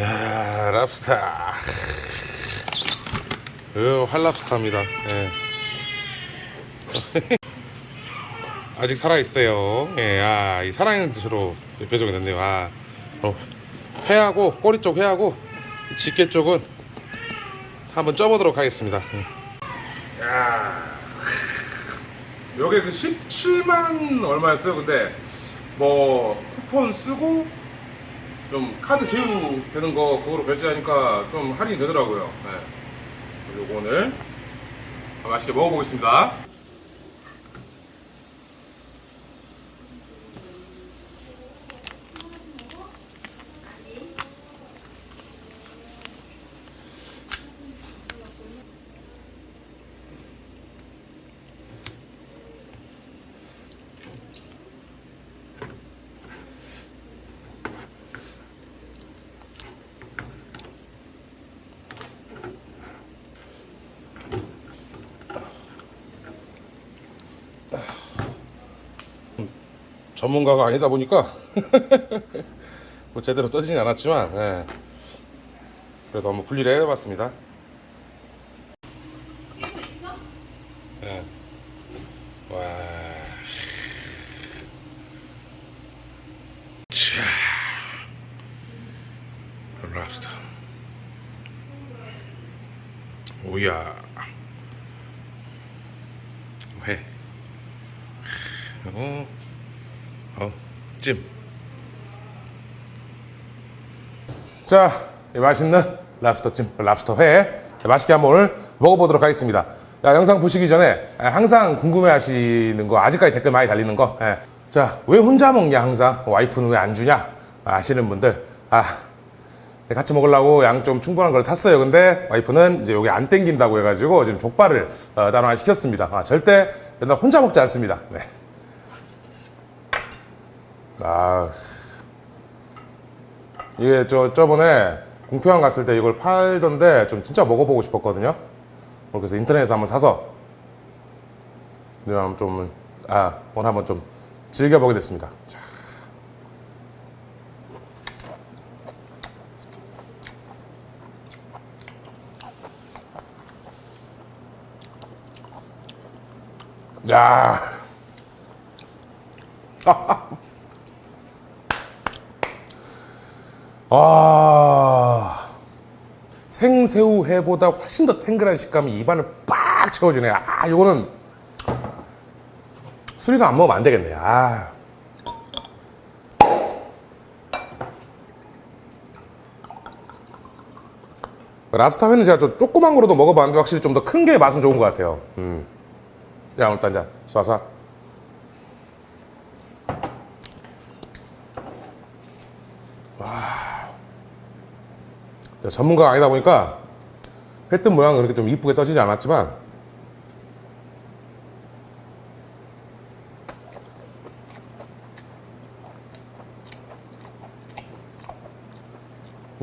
야 랍스타 어, 활랍스타입니다. 예. 아직 살아있어요. 예, 아, 이 살아있는 뜻으로 배정이 됐네요. 아, 어, 회하고 꼬리 쪽 회하고 집게 쪽은 한번 쪄보도록 하겠습니다. 예. 야 요게 그 17만 얼마였어요 근데 뭐 쿠폰 쓰고 좀 카드 제휴되는 거 그거로 결제하니까 좀 할인이 되더라고요. 네. 요거 오늘 맛있게 먹어보겠습니다. 전문가가 아니다 보니까 뭐 제대로 떠지진 않았지만 예. 그래도 한번 분리를 해봤습니다. 예. 오야. 회. 어. 어, 찜. 자, 이 맛있는 랍스터 찜, 랍스터 회 맛있게 한번 먹어보도록 하겠습니다. 자, 영상 보시기 전에 항상 궁금해하시는 거 아직까지 댓글 많이 달리는 거. 예. 자, 왜 혼자 먹냐 항상 와이프는 왜 안 주냐 아시는 분들 아 같이 먹으려고 양 좀 충분한 걸 샀어요. 근데 와이프는 이제 여기 안 땡긴다고 해가지고 지금 족발을 어, 하나 시켰습니다. 아, 절대 맨날 혼자 먹지 않습니다. 네. 아 이게 저 저번에 공평한 갔을 때 이걸 팔던데 좀 진짜 먹어보고 싶었거든요. 그래서 인터넷에서 한번 사서 그냥 좀아 오늘 한번 좀 즐겨보게 됐습니다. 자. 야. 아 생새우 회보다 훨씬 더 탱글한 식감이 입안을 빡 채워주네. 아 이거는 술이랑 안 먹으면 안 되겠네. 아. 랍스터 회는 제가 좀 조그만 거로도 먹어봤는데 확실히 좀 더 큰 게 맛은 좋은 것 같아요. 음. 야 오늘 딴자 쏴쏴 전문가가 아니다 보니까 회뜬 모양은 그렇게 좀 이쁘게 떠지지 않았지만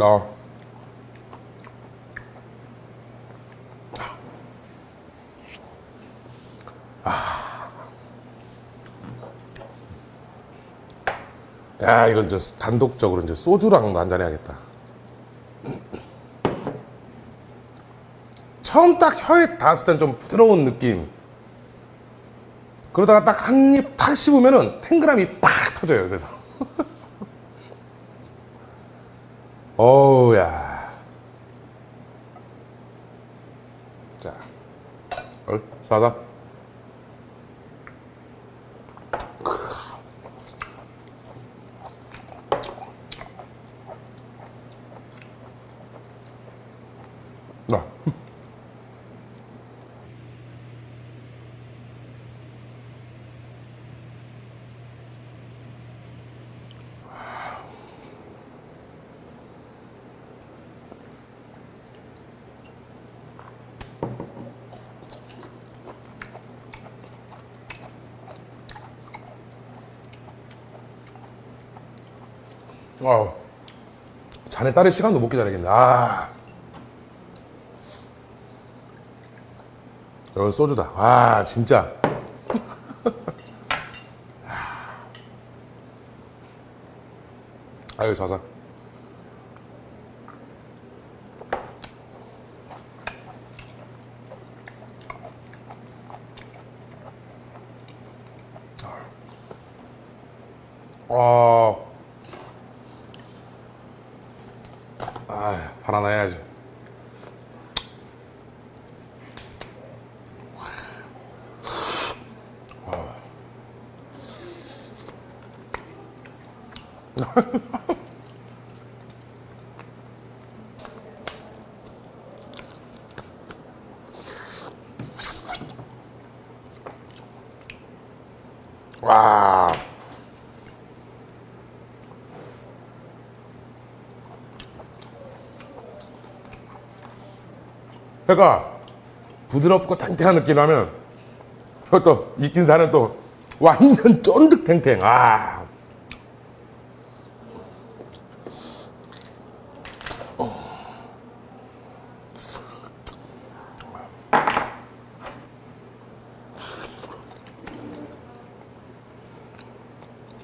어. 아. 야 이건 이제 단독적으로 이제 소주랑도 한잔 해야겠다 처음 딱 혀에 닿았을 땐 좀 부드러운 느낌. 그러다가 딱 한 입 탁 씹으면은 탱글함이 팍 터져요 그래서. 어우야. 자. 얼, 사자 어, 자네 딸의 시간도 못 기다리겠네. 아. 여기 소주다. 아 진짜. 아. 아유 자상 아, 해야지. 회가 부드럽고 탱탱한 느낌 나면 또 익힌 살은 또 완전 쫀득탱탱. 아.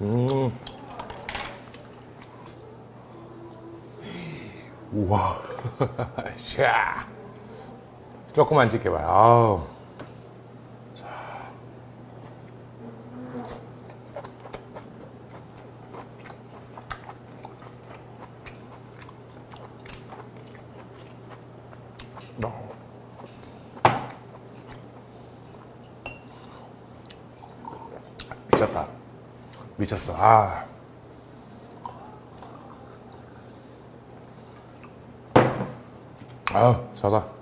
음. 우와. 샤. 조금만 지켜봐요. 아우. 미쳤다. 미쳤어. 아. 아유, 자자.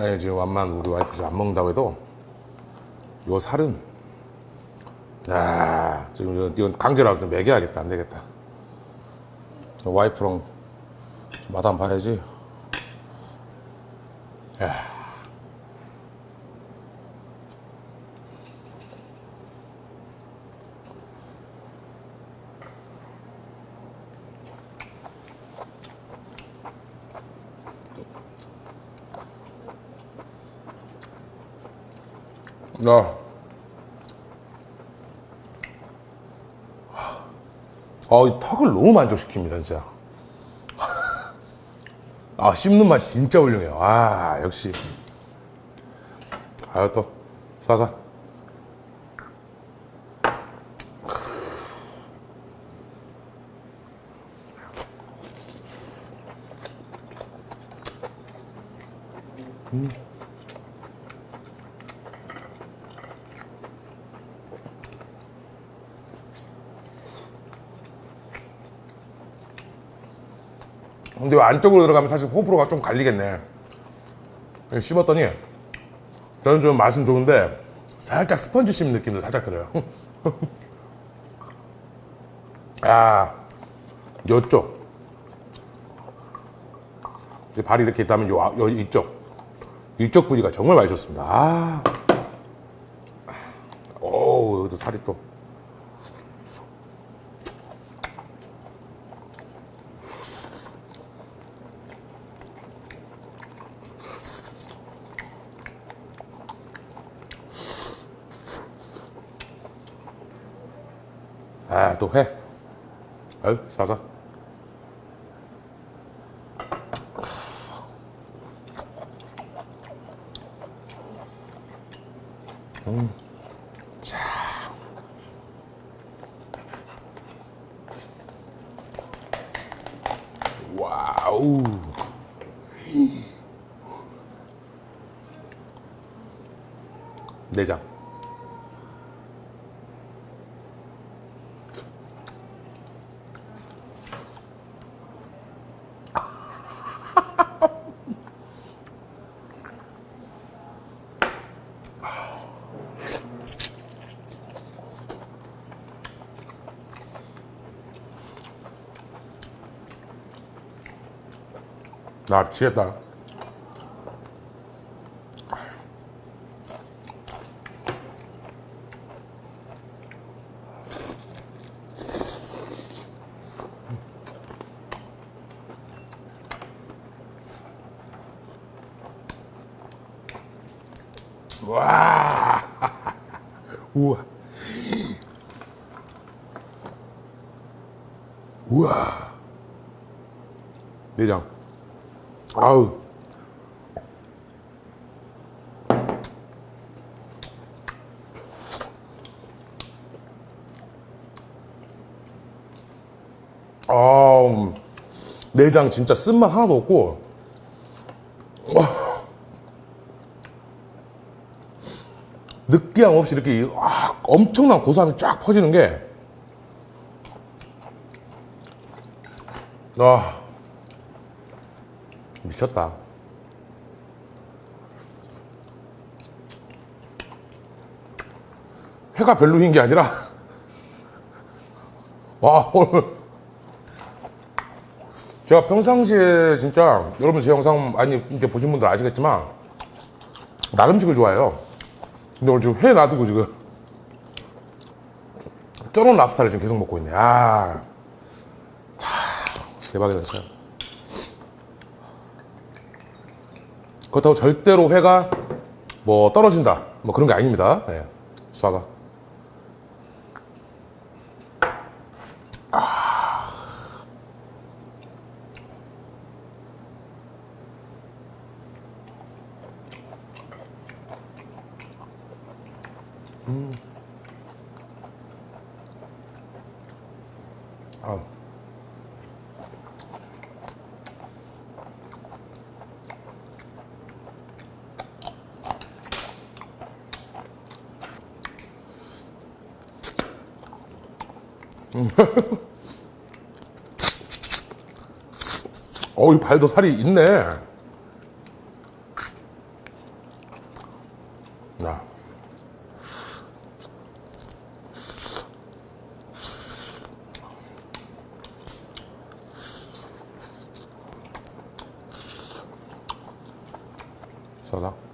아니 지금 완만 우리 와이프 지금 안 먹는다고 해도 요 살은 야 지금 이건- 강제라도 좀 먹여야겠다. 안 되겠다. 와이프랑 맛 한번 봐야지 야. 야. 아, 이 턱을 너무 만족시킵니다, 진짜. 아, 씹는 맛 진짜 훌륭해요. 아, 역시. 아유, 또, 사사. 근데 요 안쪽으로 들어가면 사실 호불호가 좀 갈리겠네. 씹었더니, 저는 좀 맛은 좋은데, 살짝 스펀지 씹는 느낌도 살짝 들어요. 아, 요쪽. 이제 발이 이렇게 있다면 요, 아- 요 이쪽. 이쪽 부위가 정말 맛있었습니다. 아. 오, 여기도 살이 또. 아, 또 회. 아유, 사사. 음. Narceta. uau uau Beijão. 아우. 아, 내장 진짜 쓴맛 하나도 없고, 와. 느끼함 없이 이렇게 이- 아, 엄청난 고소함이 쫙 퍼지는 게, 아, 미쳤다. 회가 별로인 게 아니라, 와, 오늘. 제가 평상시에 진짜, 여러분 제 영상 많이 이렇게 보신 분들 아시겠지만, 나름식을 좋아해요. 근데 오늘 지금 회 놔두고 지금, 쪄놓은 랍스타를 지금 계속 먹고 있네. 아, 참, 대박이다, 진짜. 그렇다고 절대로 회가 뭐 떨어진다 뭐 그런 게 아닙니다 네. 수화가 음. 아. 어, 이 발도 살이 있네. 야. 싸다.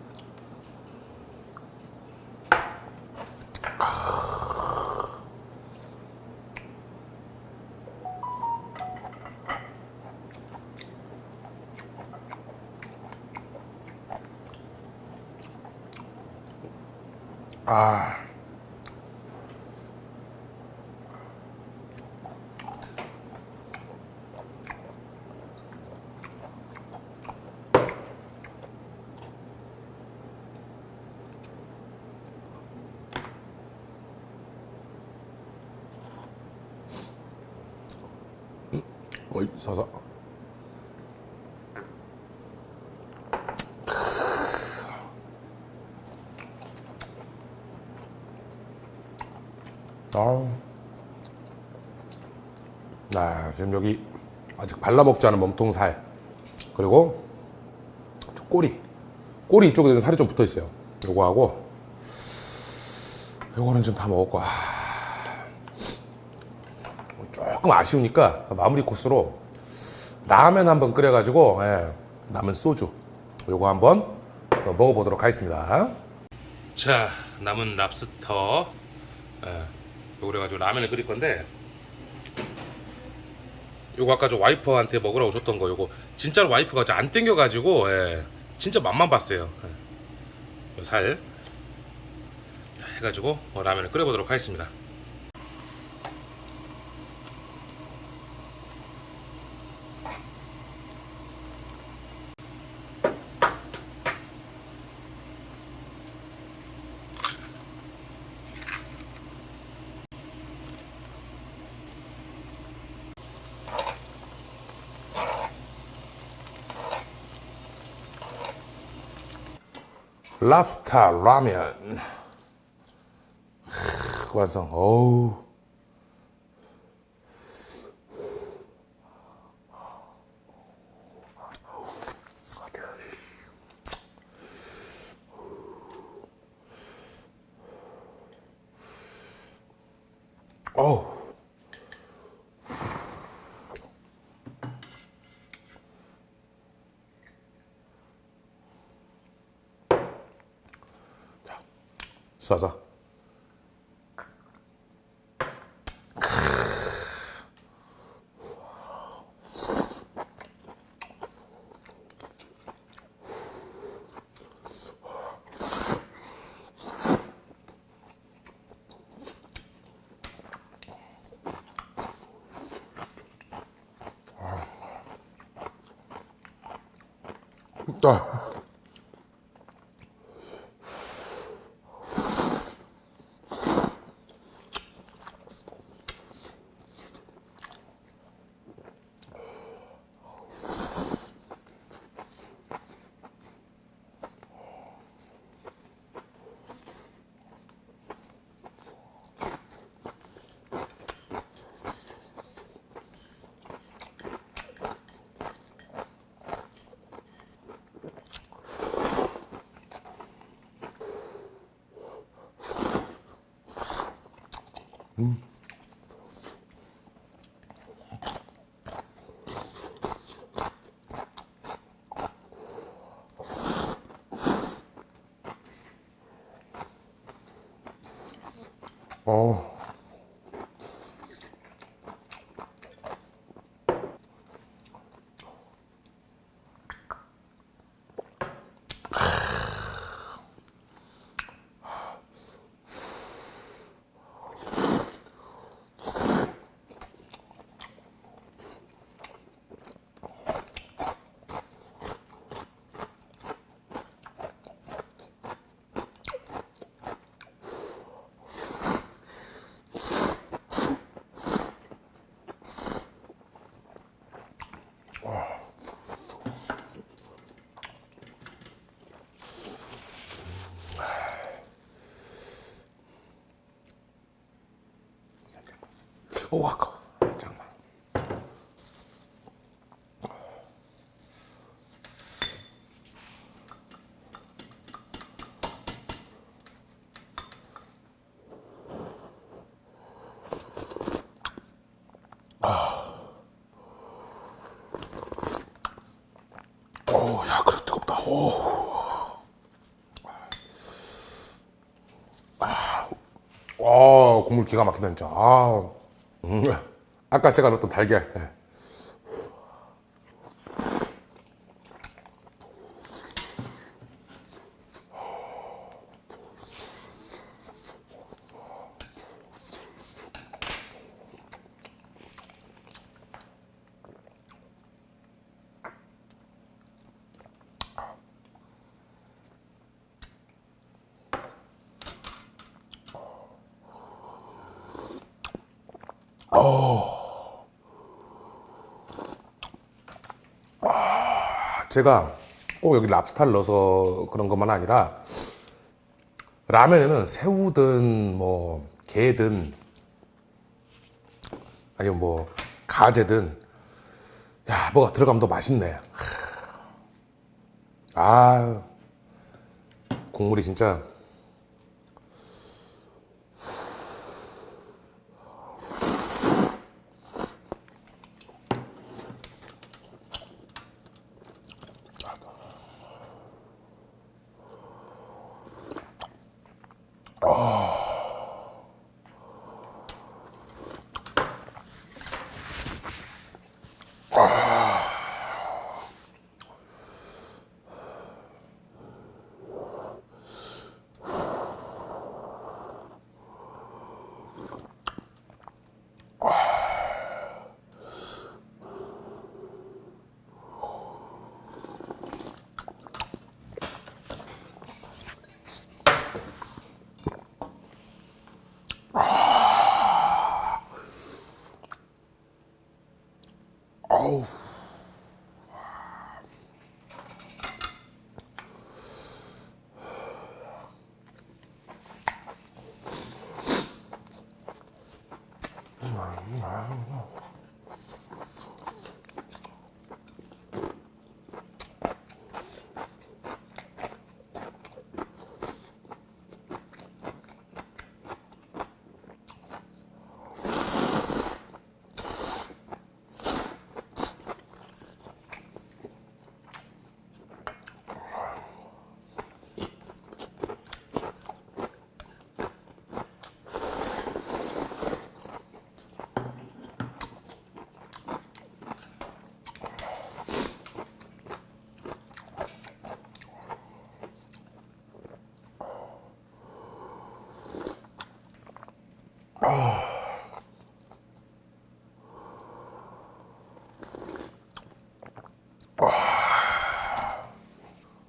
아. 음, 어이, 사사. 아. 아, 지금 여기 아직 발라먹지 않은 몸통 살. 그리고 저 꼬리. 꼬리 이쪽에 살이 좀 붙어 있어요. 요거하고 요거는 좀다 먹었고. 아. 조금 아쉬우니까 마무리 코스로 라면 한번 끓여가지고 예, 남은 소주 요거 한번 먹어보도록 하겠습니다. 자, 남은 랍스터 예, 그래가지고 라면을 끓일 건데 요거 아까 저 와이퍼한테 먹으라고 줬던 거 요거 진짜로 와이프가 저안 땡겨가지고 예, 진짜 맛만 봤어요. 예. 요살. 해가지고 어, 라면을 끓여보도록 하겠습니다 랍스타 라면. 크, 완성. 어우 쏴서. 어. 오, 아까. 잠깐만. 아. 오, 야, 그래 뜨겁다. 오. 아, 와, 국물 기가 막히다 진짜. 아. 음, 아까 제가 넣었던 달걀. 예. 제가 꼭 여기 랍스타를 넣어서 그런 것만 아니라 라면에는 새우든 뭐 게든 아니면 뭐 가재든 야 뭐가 들어가면 더 맛있네. 아 국물이 진짜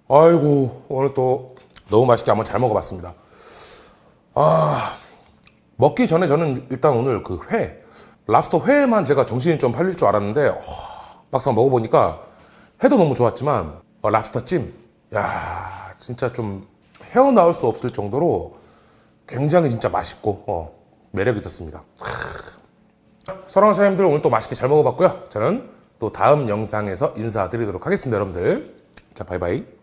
아이고 오늘 또 너무 맛있게 한번 잘 먹어봤습니다. 아 먹기 전에 저는 일단 오늘 그 회 랍스터 회만 제가 정신이 좀 팔릴 줄 알았는데 어, 막상 먹어보니까 회도 너무 좋았지만 어, 랍스터 찜, 야 진짜 좀 헤어나올 수 없을 정도로 굉장히 진짜 맛있고 어, 매력 있었습니다. 사랑하는 사장님들 오늘 또 맛있게 잘 먹어봤고요. 저는 또 다음 영상에서 인사드리도록 하겠습니다, 여러분들. 자, 바이바이.